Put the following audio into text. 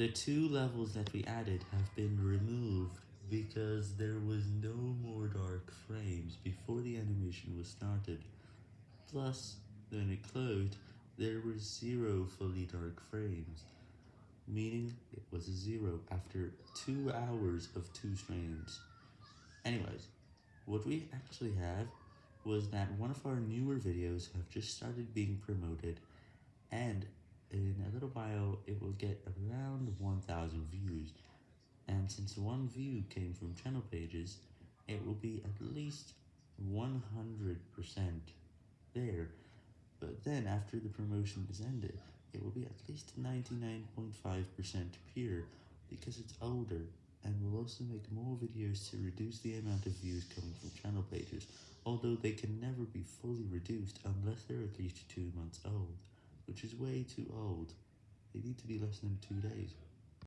The two levels that we added have been removed because there was no more dark frames before the animation was started, plus, when it closed, there were zero fully dark frames, meaning it was a zero after 2 hours of 2 frames. Anyways, what we actually have was that one of our newer videos have just started being promoted, and in it will get around 1000 views, and since one view came from channel pages, it will be at least 100% there, but then after the promotion is ended, it will be at least 99.5% pure, because it's older, and will also make more videos to reduce the amount of views coming from channel pages, although they can never be fully reduced unless they're at least 2 months old, which is way too old, they need to be less than 2 days.